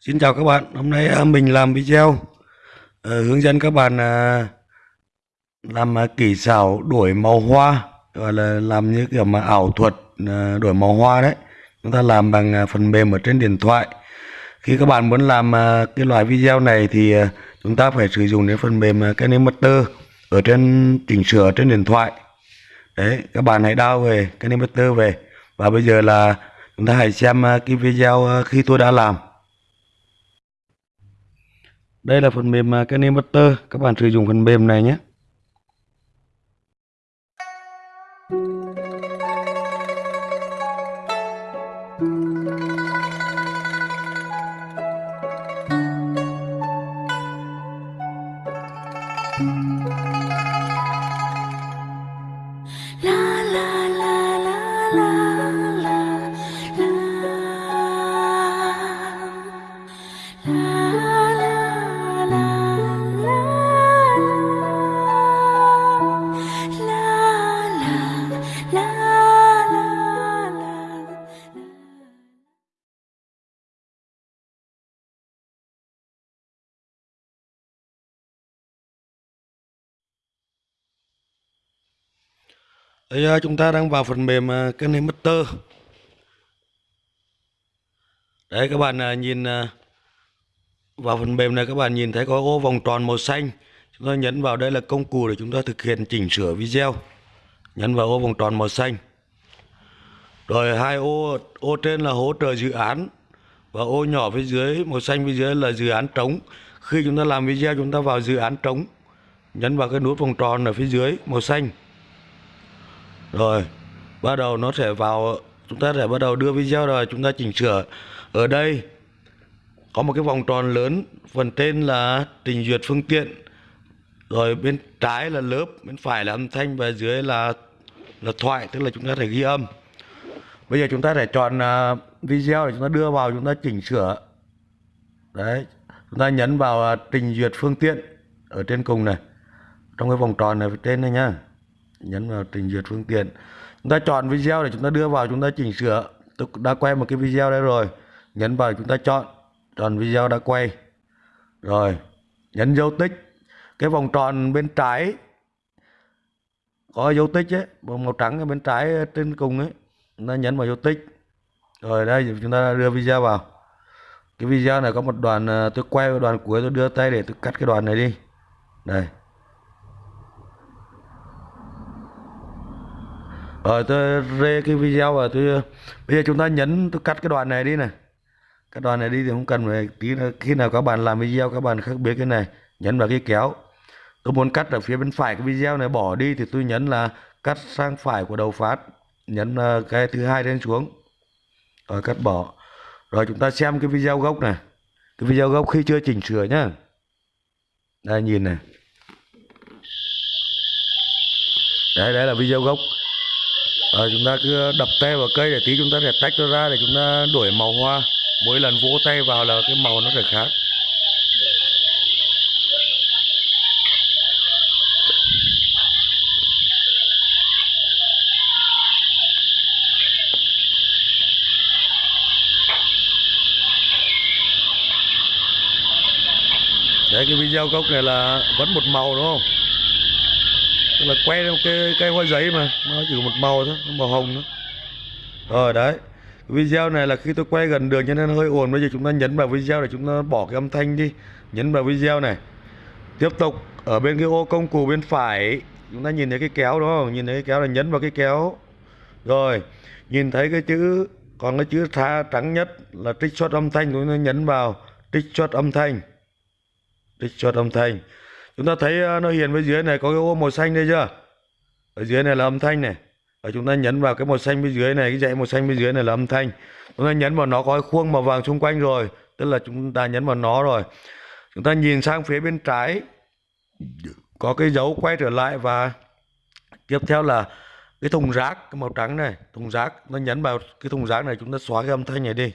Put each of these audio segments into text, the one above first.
Xin chào các bạn, hôm nay à, mình làm video ờ, hướng dẫn các bạn à, làm kỳ kỹ xảo đổi màu hoa gọi là làm như kiểu mà ảo thuật đổi màu hoa đấy. Chúng ta làm bằng phần mềm ở trên điện thoại. Khi các bạn muốn làm cái loại video này thì chúng ta phải sử dụng đến phần mềm à, Kinemaster ở trên chỉnh sửa trên điện thoại. Đấy, các bạn hãy download về Kinemaster về và bây giờ là chúng ta hãy xem cái video khi tôi đã làm. Đây là phần mềm uh, các bạn sử dụng phần mềm này nhé. Bây giờ chúng ta đang vào phần mềm à, uh, Kinemaster. Đấy các bạn à, nhìn à, vào phần mềm này các bạn nhìn thấy có ô vòng tròn màu xanh. Chúng ta nhấn vào đây là công cụ để chúng ta thực hiện chỉnh sửa video. Nhấn vào ô vòng tròn màu xanh. Rồi hai ô ô trên là hỗ trợ dự án và ô nhỏ phía dưới màu xanh phía dưới là dự án trống. Khi chúng ta làm video chúng ta vào dự án trống, nhấn vào cái nút vòng tròn ở phía dưới màu xanh. Rồi, bắt đầu nó sẽ vào chúng ta sẽ bắt đầu đưa video rồi chúng ta chỉnh sửa. Ở đây có một cái vòng tròn lớn, phần trên là trình duyệt phương tiện. Rồi bên trái là lớp, bên phải là âm thanh và dưới là là thoại, tức là chúng ta sẽ ghi âm. Bây giờ chúng ta sẽ chọn à, video để chúng ta đưa vào chúng ta chỉnh sửa. Đấy, chúng ta nhấn vào à, trình duyệt phương tiện ở trên cùng này. Trong cái vòng tròn này trên này nhá. Nhấn vào trình duyệt phương tiện. Chúng ta chọn video để chúng ta đưa vào chúng ta chỉnh sửa. Tôi đã quay một cái video đây rồi. Nhấn vào chúng ta chọn. Chọn video đã quay. Rồi, nhấn dấu tích. Cái vòng tròn bên trái có dấu tích ấy, vòng màu trắng ở bên trái trên cùng ấy. Chúng ta nhấn vào dấu tích. Rồi đây chúng ta đưa video vào. Cái video này có một đoạn à, tôi quay đoạn cuối tôi đưa tay để tôi cắt cái đoạn này đi. Đây. Rồi tôi rê cái video và tôi bây giờ chúng ta nhấn tôi cắt cái đoạn này đi này. Cái đoạn này đi thì không cần phải tí nữa khi nào các bạn làm video các bạn khác biết cái này, nhấn vào cái kéo. Tôi muốn cắt ở phía bên phải cái video này bỏ đi thì tôi nhấn là cắt sang phải của đầu phát, nhấn ờ, cái thứ hai lên xuống. Rồi cắt bỏ. Rồi chúng ta xem cái video gốc này. Cái video gốc khi chưa chỉnh sửa nhá. Đây nhìn này. Đấy, đấy là video gốc à, chúng ta cứ đập tay vào cây để tí chúng ta sẽ tách nó ra để chúng ta đổi màu hoa. Mỗi lần vỗ tay vào là cái màu nó sẽ khác. Đấy cái video gốc này là vẫn một màu đúng không? Tức là quay theo cái cây hoa giấy mà Nó chỉ có một màu thôi, màu hồng thôi. Rồi đấy. Video này là khi tôi quay gần đường cho nên hơi ồn Bây giờ chúng ta nhấn vào video để chúng ta bỏ cái âm thanh đi. Nhấn vào video này. Tiếp tục ở bên cái ô công cụ bên phải Chúng ta nhìn thấy cái kéo đúng không? Nhìn thấy cái kéo là nhấn vào cái kéo. Rồi Nhìn thấy cái chữ Còn cái chữ tha trắng nhất là trích xuất âm thanh Chúng ta nhấn vào trích xuất âm thanh. Trích xuất âm thanh. Chúng ta thấy ờ, nó hiện bên dưới này có cái ô màu xanh đây chưa? Ở dưới này là âm thanh này. Và chúng ta nhấn vào cái màu xanh bên dưới này, cái dãy màu xanh bên dưới này là âm thanh. Chúng ta nhấn vào nó có cái khuôn màu vàng xung quanh rồi, tức là chúng ta nhấn vào nó rồi. Chúng ta nhìn sang phía bên trái có cái dấu quay trở lại và tiếp theo là cái thùng rác cái màu trắng này, thùng rác nó nhấn vào cái thùng rác này chúng ta xóa cái âm thanh này đi.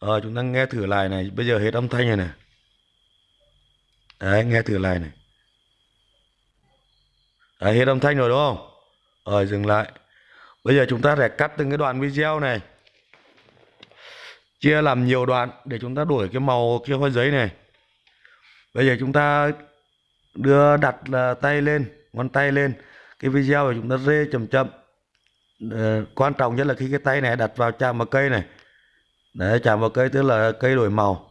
Rồi chúng ta nghe thử lại này, bây giờ hết âm thanh này này. Đấy, nghe thử lại này. Đấy, hết âm thanh rồi đúng không? Rồi dừng lại. Bây giờ chúng ta sẽ cắt từng cái đoạn video này. chia làm nhiều đoạn để chúng ta đổi cái màu kia hoa giấy này bây giờ chúng ta đưa đặt là tay lên ngón tay lên cái video và chúng ta rê chậm chậm ờ, quan trọng nhất là khi cái tay này đặt vào chạm vào cây này đấy chạm vào cây tức là cây đổi màu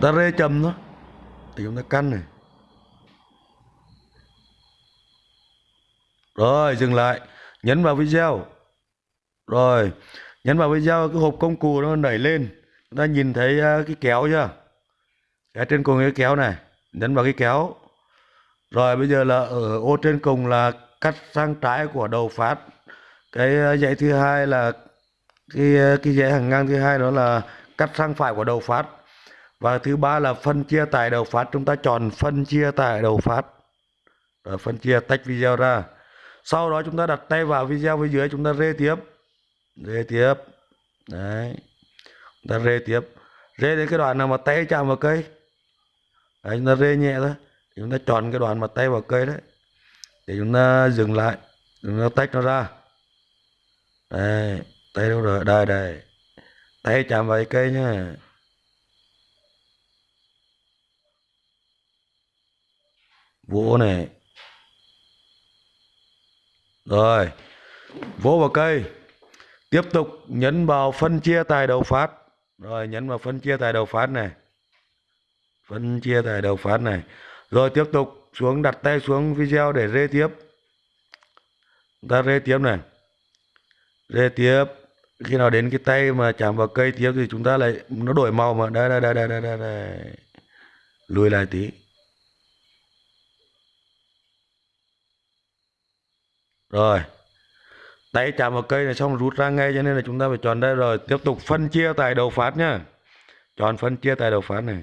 ta rê chầm nó. Thì chúng ta căn này. Rồi, dừng lại. Nhấn vào video. Rồi, nhấn vào video, cái hộp công cụ nó nảy lên. Chúng ta nhìn thấy à, cái kéo chưa? Cái trên cùng cái kéo này. Nhấn vào cái kéo. Rồi, bây giờ là ở ô trên cùng là cắt sang trái của đầu phát. Cái à, dãy thứ hai là, cái à, cái dãy hàng ngang thứ hai đó là cắt sang phải của đầu phát và thứ ba là phân chia tại đầu phát. Chúng ta chọn phân chia tại đầu phát. Rồi phân chia, tách video ra. Sau đó chúng ta đặt tay vào video phía dưới, chúng ta rê tiếp. Rê tiếp. Đấy. Chúng ta rê tiếp. Rê đến cái đoạn nào mà tay chạm vào cây? Đấy, chúng ta rê nhẹ thôi. Chúng ta chọn cái đoạn mà tay vào cây đấy. Để chúng ta dừng lại. Chúng ta tách nó ra. Đây tay đâu rồi? Đây đây. Tay chạm vào cây nhá. Vỗ này. Rồi. Vỗ vào cây. Tiếp tục nhấn vào phân chia tài đầu phát. Rồi nhấn vào phân chia tài đầu phát này. Phân chia tài đầu phát này. Rồi tiếp tục xuống đặt tay xuống video để rê tiếp. Ta rê tiếp này. Rê tiếp. Khi nào đến cái tay mà chạm vào cây tiếp thì chúng ta lại nó đổi màu mà. Đây đây đây đây đây đây, đây. lùi lại tí. Rồi. Tay chạm vào cây này xong rút ra ngay cho nên là chúng ta phải chọn đây. Rồi tiếp tục phân chia tại đầu phát nhá. Chọn phân chia tại đầu phát này.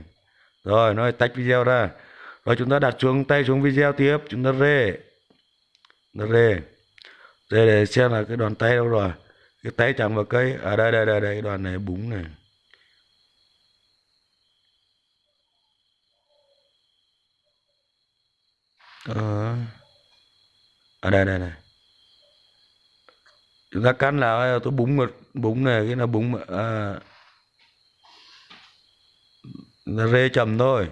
Rồi nó tách video ra. Rồi chúng ta đặt xuống tay xuống video tiếp. Chúng ta rê. Nó rê. Rê để xem là cái đoàn tay đâu rồi. Cái tay chạm vào cây. Ở à, đây đây đây đây cái đoàn này búng này. Ờ ở à, đây đây này chúng ta cắn là ờ, tôi búng một búng này cái là búng à, là rê chầm thôi.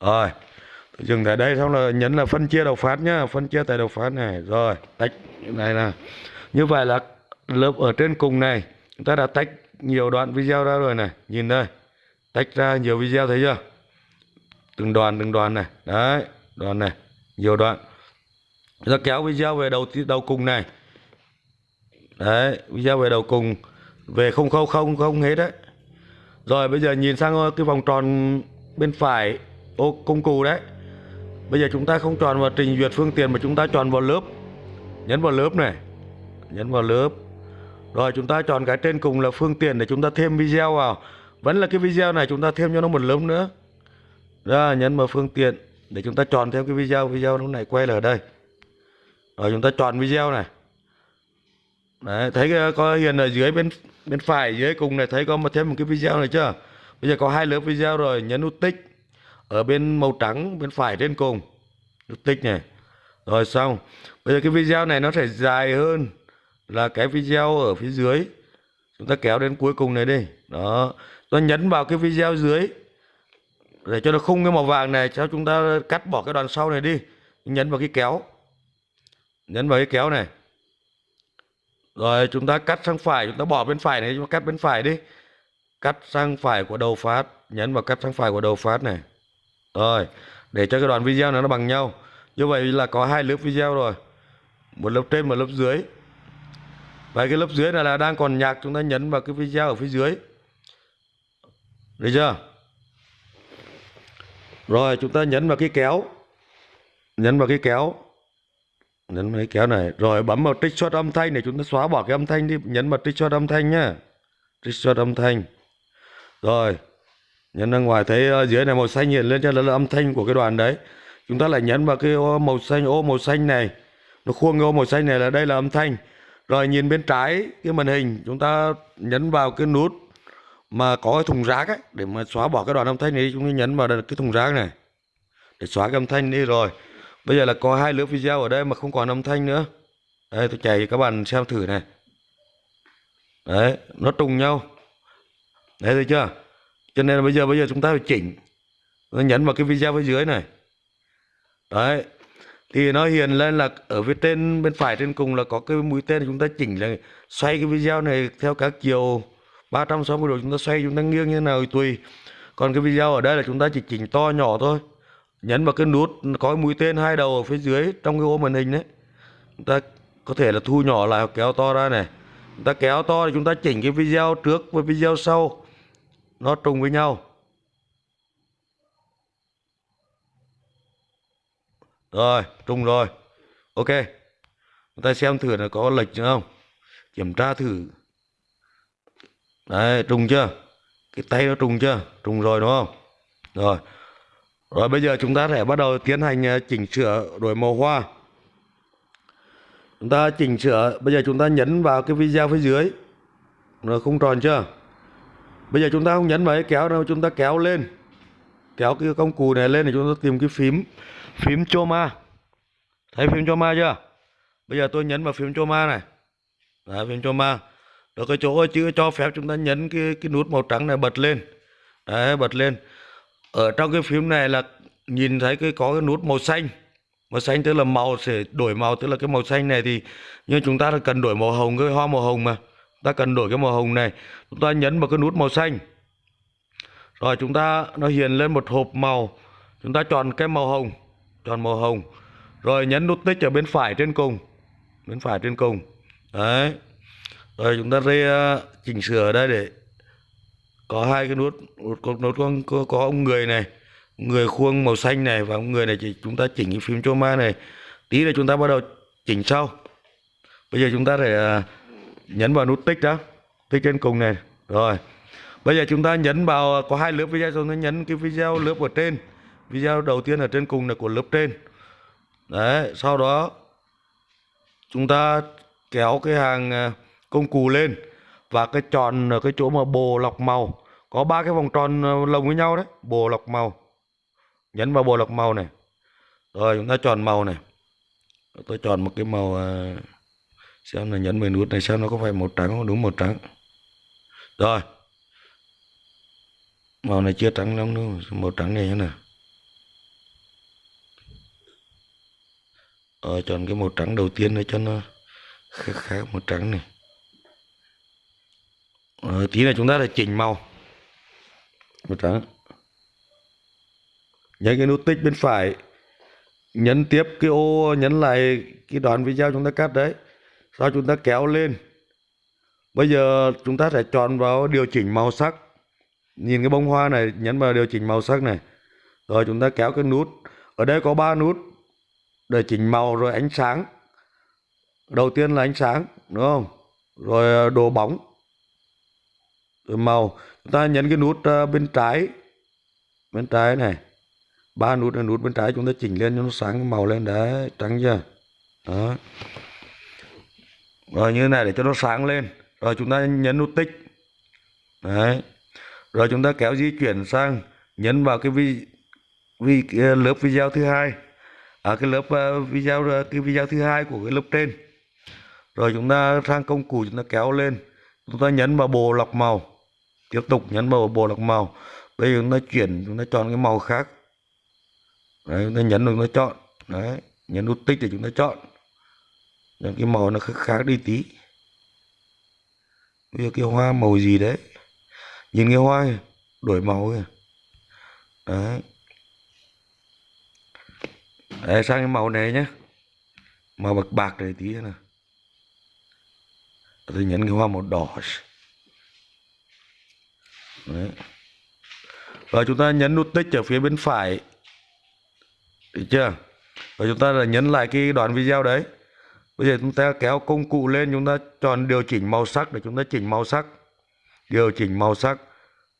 Rồi tôi dừng tại đây xong là nhấn là phân chia đầu phát nhá phân chia tại đầu phát này. Rồi tách này là như vậy là lớp ở trên cùng này chúng ta đã tách nhiều đoạn video ra rồi này. Nhìn đây tách ra nhiều video thấy chưa? Từng đoàn từng đoàn này. Đấy đoàn này nhiều đoạn ta kéo video về đầu đầu cùng này. Đấy, video về đầu cùng. Về không không không không hết đấy. Rồi bây giờ nhìn sang ờ, cái vòng tròn bên phải, ô, công cụ đấy. Bây giờ chúng ta không tròn vào trình duyệt phương tiện mà chúng ta tròn vào lớp. Nhấn vào lớp này. Nhấn vào lớp. Rồi chúng ta chọn cái trên cùng là phương tiện để chúng ta thêm video vào. Vẫn là cái video này chúng ta thêm cho nó một lớp nữa. Ra nhấn vào phương tiện để chúng ta chọn thêm cái video. Video lúc này quay là ở đây rồi chúng ta chọn video này. Đấy, thấy có hiền ở dưới bên bên phải dưới cùng này thấy có một thêm một cái video này chưa? Bây giờ có hai lớp video rồi nhấn nút tích. Ở bên màu trắng bên phải trên cùng. Nút tích này. Rồi xong. Bây giờ cái video này nó sẽ dài hơn là cái video ở phía dưới. Chúng ta kéo đến cuối cùng này đi. Đó. Tôi nhấn vào cái video dưới để cho nó khung cái màu vàng này cho chúng ta cắt bỏ cái đoạn sau này đi. Nhấn vào cái kéo nhấn vào cái kéo này. Rồi chúng ta cắt sang phải, chúng ta bỏ bên phải này, chúng ta cắt bên phải đi. Cắt sang phải của đầu phát, nhấn vào cắt sang phải của đầu phát này. Rồi, để cho cái đoạn video này nó bằng nhau. Như vậy là có hai lớp video rồi. Một lớp trên, một lớp dưới. Và cái lớp dưới này là đang còn nhạc, chúng ta nhấn vào cái video ở phía dưới. Được chưa? Rồi, chúng ta nhấn vào cái kéo. Nhấn vào cái kéo nhấn mấy kéo này. Rồi, bấm vào trích xuất âm thanh để chúng ta xóa bỏ cái âm thanh đi. Nhấn vào trích xuất âm thanh nhá. Trích xuất âm thanh. Rồi, nhấn ra ngoài, thấy ờ, dưới này màu xanh hiện lên cho là âm thanh của cái đoàn đấy. Chúng ta lại nhấn vào cái ô màu xanh, ô màu xanh này. Nó khuôn cái ô màu xanh này là đây là âm thanh. Rồi, nhìn bên trái cái màn hình, chúng ta nhấn vào cái nút mà có cái thùng rác ấy, để mà xóa bỏ cái đoạn âm thanh này chúng ta nhấn vào cái thùng rác này. Để xóa cái âm thanh đi rồi bây giờ là có hai lứa video ở đây mà không còn âm thanh nữa. Đây, tôi chạy cho các bạn xem thử này. Đấy, nó trùng nhau. Đấy, thấy chưa? Cho nên là bây giờ bây giờ chúng ta phải chỉnh. Nó nhấn vào cái video phía dưới này. Đấy, thì nó hiện lên là ở phía trên, bên phải trên cùng là có cái mũi tên chúng ta chỉnh là xoay cái video này theo các chiều 360 độ, chúng ta xoay, chúng ta nghiêng như thế nào thì tùy. Còn cái video ở đây là chúng ta chỉ chỉnh to nhỏ thôi nhấn vào cái nút, có cái mũi tên hai đầu ở phía dưới, trong cái ô màn hình đấy. Chúng ta có thể là thu nhỏ lại hoặc kéo to ra này. Chúng ta kéo to thì chúng ta chỉnh cái video trước và video sau. Nó trùng với nhau. Rồi, trùng rồi. Ok. Chúng ta xem thử là có lệch nữa không? Kiểm tra thử. Đấy, trùng chưa? Cái tay nó trùng chưa? Trùng rồi đúng không? Rồi rồi bây giờ chúng ta sẽ bắt đầu tiến hành ờ, chỉnh sửa đổi màu hoa. Chúng ta chỉnh sửa bây giờ chúng ta nhấn vào cái video phía dưới. Nó không tròn chưa? Bây giờ chúng ta không nhấn vào cái kéo đâu chúng ta kéo lên. Kéo cái công cụ này lên để chúng ta tìm cái phím phím choma thấy phím choma chưa? Bây giờ tôi nhấn vào phím choma này. Đấy, phím choma rồi cái chỗ chữ cho phép chúng ta nhấn cái cái nút màu trắng này bật lên. Đấy, bật lên ở trong cái phím này là nhìn thấy cái có cái nút màu xanh. Màu xanh tức là màu sẽ đổi màu, tức là cái màu xanh này thì nhưng chúng ta cần đổi màu hồng, cái hoa màu hồng mà. Ta cần đổi cái màu hồng này, chúng ta nhấn vào cái nút màu xanh. Rồi chúng ta, nó hiện lên một hộp màu. Chúng ta chọn cái màu hồng, chọn màu hồng. Rồi nhấn nút tích ở bên phải trên cùng, bên phải trên cùng. Đấy. Rồi chúng ta đi ờ, chỉnh sửa ở đây để có hai cái nút nút cột nút con có, có ông người này người khuôn màu xanh này và ông người này thì chúng ta chỉnh cái phím choma này. Tí nữa chúng ta bắt đầu chỉnh sau. Bây giờ chúng ta để à, nhấn vào nút tích đó tích trên cùng này. Rồi bây giờ chúng ta nhấn vào à, có hai lớp video chúng ta nhấn cái video lớp ở trên. Video đầu tiên ở trên cùng là của lớp trên. Đấy sau đó chúng ta kéo cái hàng à, công cụ lên và cái tròn ở cái chỗ mà bồ lọc màu có ba cái vòng tròn ờ, lồng với nhau đấy bồ lọc màu. Nhấn vào bồ lọc màu này. Rồi chúng ta chọn màu này. Tôi chọn một cái màu ờ, xem là nhấn mình nút này xem nó có phải màu trắng không? Đúng màu trắng. Rồi. Màu này chưa trắng lắm đâu màu trắng này thế nào ờ, chọn cái màu trắng đầu tiên để cho nó khác khác màu trắng này. Ờ, tí là chúng ta là chỉnh màu màu trắng nhấn cái nút tích bên phải. Nhấn tiếp cái ô, nhấn lại cái đoạn video chúng ta cắt đấy. Sau chúng ta kéo lên. Bây giờ chúng ta sẽ chọn vào điều chỉnh màu sắc. Nhìn cái bông hoa này, nhấn vào điều chỉnh màu sắc này. Rồi chúng ta kéo cái nút. Ở đây có ba nút để chỉnh màu rồi ánh sáng. Đầu tiên là ánh sáng, đúng không? Rồi à, đồ độ bóng màu. Chúng ta nhấn cái nút ờ, bên trái. Bên trái này. Ba nút là nút bên trái chúng ta chỉnh lên cho nó sáng màu lên. Đấy trắng chưa? Đó. Rồi như thế này để cho nó sáng lên. Rồi chúng ta nhấn nút tích. Đấy. Rồi chúng ta kéo di chuyển sang nhấn vào cái vi, vi cái lớp video thứ hai. À, cái lớp uh, video ờ, cái video thứ hai của cái lớp trên. Rồi chúng ta sang công cụ chúng ta kéo lên. Chúng ta nhấn vào bộ lọc màu tiếp tục nhấn vào bộ lọc màu. Bây giờ chúng ta chuyển chúng ta chọn cái màu khác. Đấy chúng ta nhấn chúng ta chọn. Đấy nhấn nút tích để chúng ta chọn. Những cái màu nó khác, khác đi tí. Bây giờ cái hoa màu gì đấy? Nhìn cái hoa đổi màu kìa. Đấy. Đấy sang cái màu này nhé màu bạc bạc này tí nữa tôi nhấn cái hoa màu đỏ đấy. Và chúng ta nhấn nút tích ở phía bên phải. Được chưa? Và chúng ta là nhấn lại cái đoạn video đấy. Bây giờ chúng ta kéo công cụ lên chúng ta chọn điều chỉnh màu sắc để chúng ta chỉnh màu sắc. Điều chỉnh màu sắc.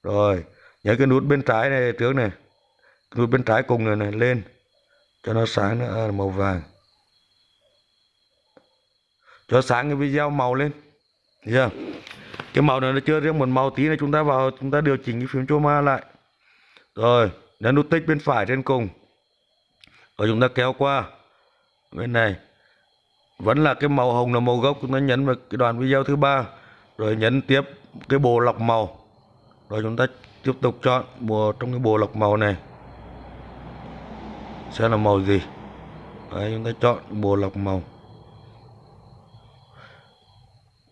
Rồi nhớ cái nút bên trái này trước này. Nút bên trái cùng này, này lên. Cho nó sáng nữa. À, màu vàng. Cho sáng cái video màu lên. Được chưa? Cái màu này nó chưa riêng một màu tí này chúng ta vào chúng ta điều chỉnh cái phím chroma lại. Rồi nhấn nút tích bên phải trên cùng. Rồi chúng ta kéo qua. Bên này vẫn là cái màu hồng là màu gốc chúng ta nhấn vào cái đoạn video thứ ba. Rồi nhấn tiếp cái bộ lọc màu. Rồi chúng ta tiếp tục chọn mùa trong cái bộ lọc màu này. Sẽ là màu gì. Đấy, chúng ta chọn bộ lọc màu.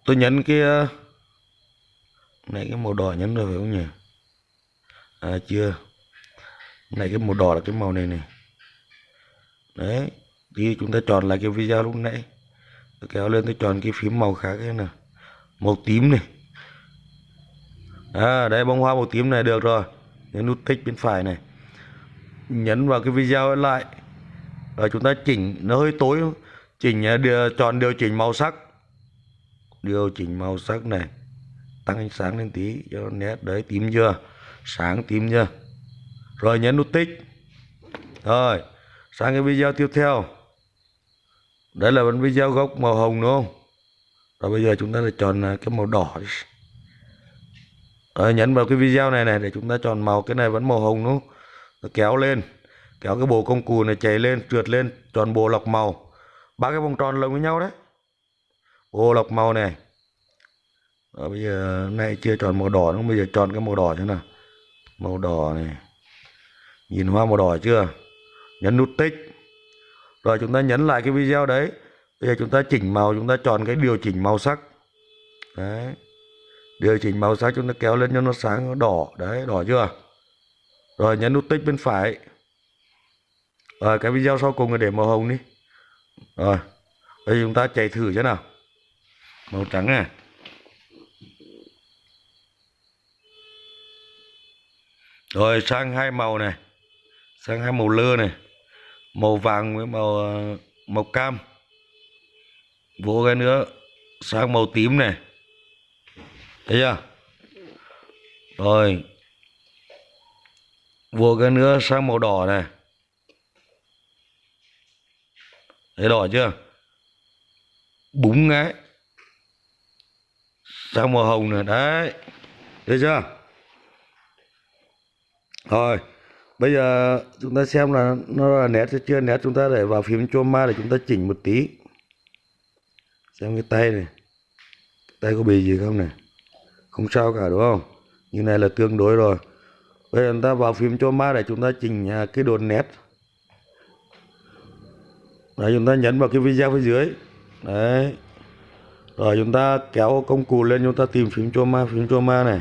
Tôi nhấn cái này cái màu đỏ nhấn rồi phải không nhỉ? À chưa. Này cái màu đỏ là cái màu này này. Đấy thì chúng ta chọn lại cái video lúc nãy. Tôi kéo lên tôi chọn cái phím màu khác cái nào. Màu tím này. À đây bông hoa màu tím này được rồi. Nhấn nút tích bên phải này. Nhấn vào cái video lại. Rồi chúng ta chỉnh nó hơi tối. Chỉnh à, điều, chọn điều chỉnh màu sắc. Điều chỉnh màu sắc này tăng ánh sáng lên tí, cho nó nét đấy tím chưa? Sáng tím chưa? Rồi, nhấn nút tích. Rồi, sang cái video tiếp theo. Đấy là vẫn video gốc màu hồng, đúng không? Rồi, bây giờ chúng ta sẽ chọn à, cái màu đỏ. Đi rồi, nhấn vào cái video này này để chúng ta chọn màu. Cái này vẫn màu hồng, đúng không? Rồi, kéo lên. Kéo cái bộ công cụ này chạy lên, trượt lên, chọn bộ lọc màu. Ba cái vòng tròn lồng với nhau đấy. Bộ lọc màu này đó, bây giờ nay chưa chọn màu đỏ nữa bây giờ chọn cái màu đỏ thế nào. Màu đỏ này. Nhìn hoa màu đỏ chưa? Nhấn nút tích. Rồi chúng ta nhấn lại cái video đấy. Bây giờ chúng ta chỉnh màu chúng ta chọn cái điều chỉnh màu sắc. Đấy. Điều chỉnh màu sắc chúng ta kéo lên cho nó sáng nó đỏ. Đấy đỏ chưa? Rồi nhấn nút tích bên phải. Rồi cái video sau cùng là để màu hồng đi. Rồi bây giờ chúng ta chạy thử thế nào. Màu trắng này rồi, sang hai màu này. Sang hai màu lưa này. Màu vàng với màu ờ, màu cam. Vỗ cái nữa, sang màu tím này. Thấy chưa? Rồi. Vỗ cái nữa, sang màu đỏ này. Thấy đỏ chưa? Búng cái sang màu hồng này, đấy. Thấy chưa? Rồi, bây giờ chúng ta xem là nó là nét hay chưa. Nét chúng ta để vào phím chroma để chúng ta chỉnh một tí. Xem cái tay này. Tay có bị gì không này? Không sao cả, đúng không? Như này là tương đối rồi. Bây giờ chúng ta vào phím chroma để chúng ta chỉnh à, cái độ nét. Đấy, chúng ta nhấn vào cái video phía dưới. Đấy. Rồi, chúng ta kéo công cụ lên, chúng ta tìm phím chroma phím chroma này.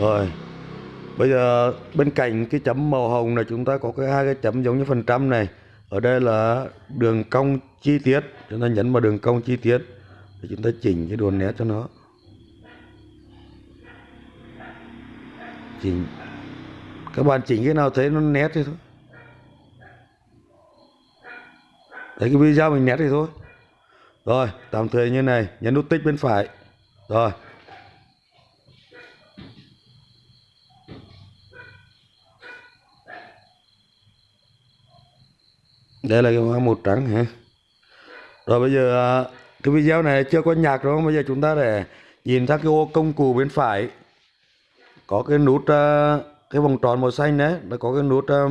Rồi bây giờ bên cạnh cái chấm màu hồng này, chúng ta có cái hai cái chấm giống như phần trăm này. Ở đây là đường cong chi tiết, chúng ta nhấn vào đường cong chi tiết để chúng ta chỉnh cái đường nét cho nó. Chỉnh. Các bạn chỉnh cái nào thấy nó nét thì thôi. Thấy cái video mình nét thì thôi. Rồi, tạm thời như này, nhấn nút tích bên phải. Rồi. Đây là cái hoa màu trắng hả? Rồi bây giờ à, cái video này chưa có nhạc đúng không bây giờ chúng ta để nhìn sang cái ô công cụ bên phải. Có cái nút à, cái vòng tròn màu xanh đấy nó có cái nút à,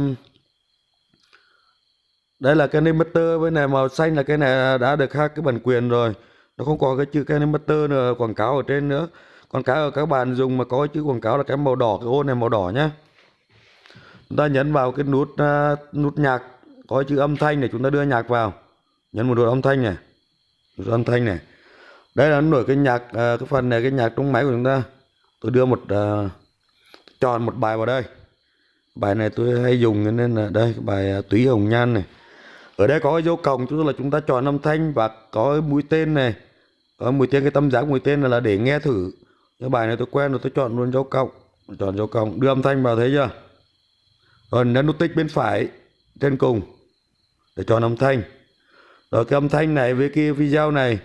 đây là cái limiter bên này màu xanh là cái này đã được hack cái bản quyền rồi. Nó không có cái chữ cái limiter nữa quảng cáo ở trên nữa. Còn cái ở các bạn dùng mà có cái chữ quảng cáo là cái màu đỏ cái ô này màu đỏ nhá. Chúng ta nhấn vào cái nút uh, nút nhạc có chữ âm thanh để chúng ta đưa nhạc vào. Nhấn một nút âm thanh này. Âm thanh này. Đây là nổi cái nhạc à, cái phần này cái nhạc trong máy của chúng ta. Tôi đưa một uh, chọn một bài vào đây. Bài này tôi hay dùng nên là đây bài à, túy hồng nhan này. Ở đây có cái dấu cộng tức là chúng ta chọn âm thanh và có cái mũi tên này. Có mũi tên cái tâm giác mũi tên này là để nghe thử. Cái bài này tôi quen rồi tôi chọn luôn dấu cộng. Chọn dấu cộng. Đưa âm thanh vào thấy chưa? Rồi nhấn nút tích bên phải trên cùng để chọn âm thanh. Rồi cái âm thanh này với cái video này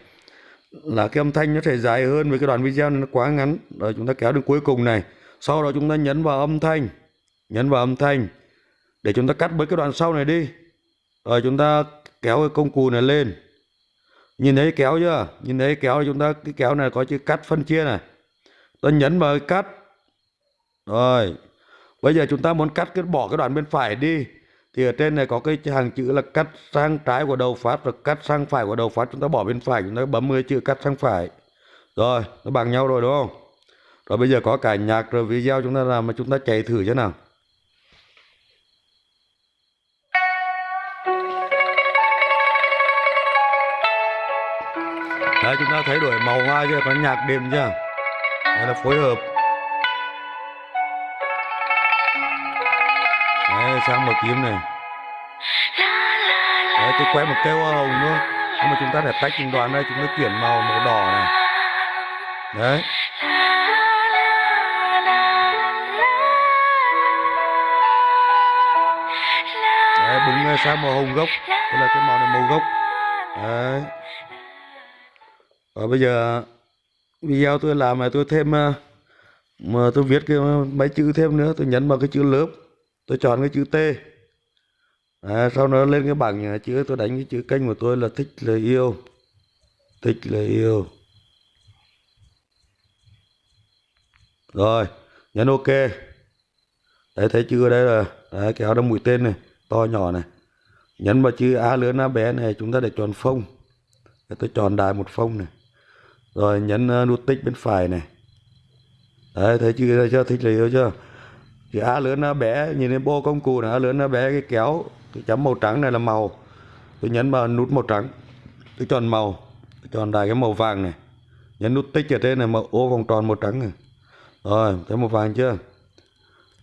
là cái âm thanh nó sẽ dài hơn với cái đoạn video này nó quá ngắn. Rồi chúng ta kéo đến cuối cùng này. Sau đó chúng ta nhấn vào âm thanh. Nhấn vào âm thanh. Để chúng ta cắt với cái đoạn sau này đi. Rồi chúng ta kéo cái công cụ này lên. Nhìn thấy kéo chưa? Nhìn thấy kéo thì chúng ta, cái kéo này có chữ cắt phân chia này. Ta nhấn vào cắt. Rồi. Bây giờ chúng ta muốn cắt cái, bỏ cái đoạn bên phải đi thì ở trên này có cái hàng chữ là cắt sang trái của đầu phát và cắt sang phải của đầu phát. Chúng ta bỏ bên phải, chúng ta bấm cái chữ cắt sang phải. Rồi, nó bằng nhau rồi, đúng không? Rồi bây giờ có cả nhạc rồi video chúng ta làm mà chúng ta chạy thử chứ nào. Đấy chúng ta thấy đổi màu hoa chưa có nhạc đêm chưa Đây là phối hợp. Sang màu tím này. Đấy, tôi quét một cây hoa hồng nữa Nhưng mà chúng ta để tách từng đoạn đây, Chúng ta chuyển màu màu đỏ này. Đấy. Đấy, búng sang màu hồng gốc. Đây là cái màu này màu gốc. Đấy. Và bây giờ, video tôi làm mà tôi thêm ờ, mà tôi viết cái mấy chữ thêm nữa, tôi nhấn vào cái chữ lớp tôi chọn cái chữ T. À, sau đó lên cái bảng chữ tôi đánh cái chữ kênh của tôi là thích là yêu. Thích là yêu. Rồi nhấn ok. Đấy thấy chữ ở đây là đấy, kéo ra mũi tên này to nhỏ này. Nhấn vào chữ A lớn A bé này chúng ta để chọn phông. Để tôi chọn đại một phông này. Rồi nhấn ờ, nút tích bên phải này. Đấy thấy chưa thấy chưa? Thích là yêu chưa? Chữ A lớn A bé nhìn thấy bô công cụ này A lớn A bé cái kéo cái chấm màu trắng này là màu. Tôi nhấn vào nút màu trắng tôi chọn màu tôi chọn đại cái màu vàng này. Nhấn nút tích ở trên này màu ô vòng tròn màu trắng này. Rồi thấy màu vàng chưa?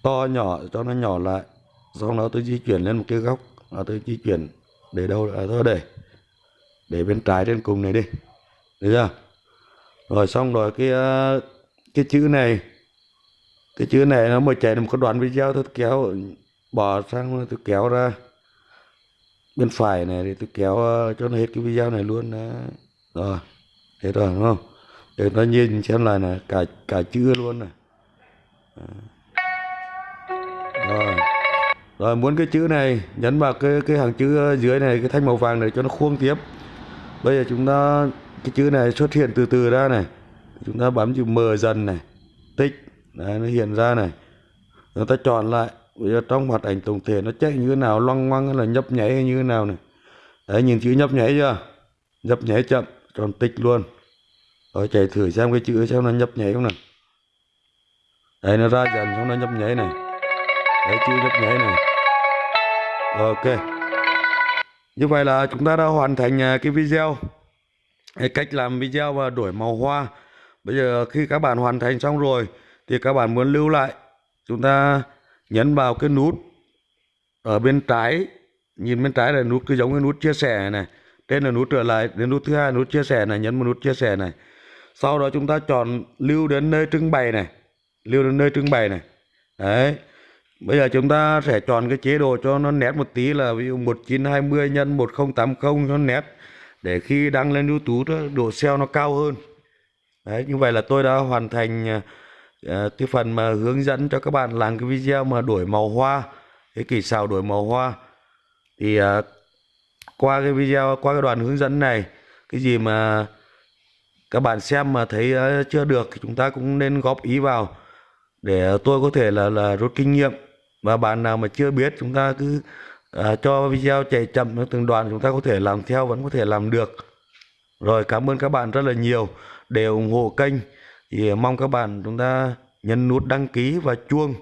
To nhỏ cho nó nhỏ lại. Sau đó tôi di chuyển lên một cái góc là tôi di chuyển để đâu à, thôi để để bên trái trên cùng này đi. Được chưa? Rồi xong rồi cái à, cái chữ này cái chữ này nó mới chạy được một cái đoạn video, tôi kéo, bỏ sang tôi kéo ra. Bên phải này thì tôi kéo ờ, cho nó hết cái video này luôn đó. rồi, hết rồi, đúng không? Để nó nhìn xem lại này, cả cả chữ luôn này. Rồi. Rồi, muốn cái chữ này, nhấn vào cái cái hàng chữ dưới này, cái thanh màu vàng này cho nó khuôn tiếp. Bây giờ chúng ta, cái chữ này xuất hiện từ từ ra này. Chúng ta bấm chữ mờ dần này. Tích đấy, nó hiện ra này. Chúng ta chọn lại bây giờ trong hoạt ảnh tổng thể nó chạy như thế nào loăng ngoăng hay là nhấp nháy hay như thế nào này. Đấy nhìn chữ nhấp nháy chưa? Nhấp nháy chậm tròn tích luôn. Rồi chạy thử xem cái chữ xem nó nhấp nháy không nào. Đấy nó ra dần xong nó nhấp nháy này. Đấy chữ nhấp nháy này. Ok. Như vậy là chúng ta đã hoàn thành à, cái video. Cách làm video và đổi màu hoa. Bây giờ khi các bạn hoàn thành xong rồi thì các bạn muốn lưu lại chúng ta nhấn vào cái nút ở bên trái nhìn bên trái là nút cứ giống cái nút chia sẻ này. Trên là nút trở lại đến nút thứ hai nút chia sẻ này nhấn vào nút chia sẻ này. Sau đó chúng ta chọn lưu đến nơi trưng bày này lưu đến nơi trưng bày này. Đấy. Bây giờ chúng ta sẽ chọn cái chế độ cho nó nét một tí là ví dụ 1920 nhân 1080 cho nét để khi đăng lên YouTube đó, độ SEO nó cao hơn. Đấy như vậy là tôi đã hoàn thành à, Ờ, cái phần mà hướng dẫn cho các bạn làm cái video mà đổi màu hoa cái kỹ xào đổi màu hoa. Thì uh, qua cái video qua cái đoạn hướng dẫn này cái gì mà các bạn xem mà thấy uh, chưa được thì chúng ta cũng nên góp ý vào để tôi có thể là là rút kinh nghiệm. Và bạn nào mà chưa biết chúng ta cứ à, cho video chạy chậm từng đoạn chúng ta có thể làm theo vẫn có thể làm được. Rồi cảm ơn các bạn rất là nhiều để ủng hộ kênh thì mong các bạn chúng ta nhấn nút đăng ký và chuông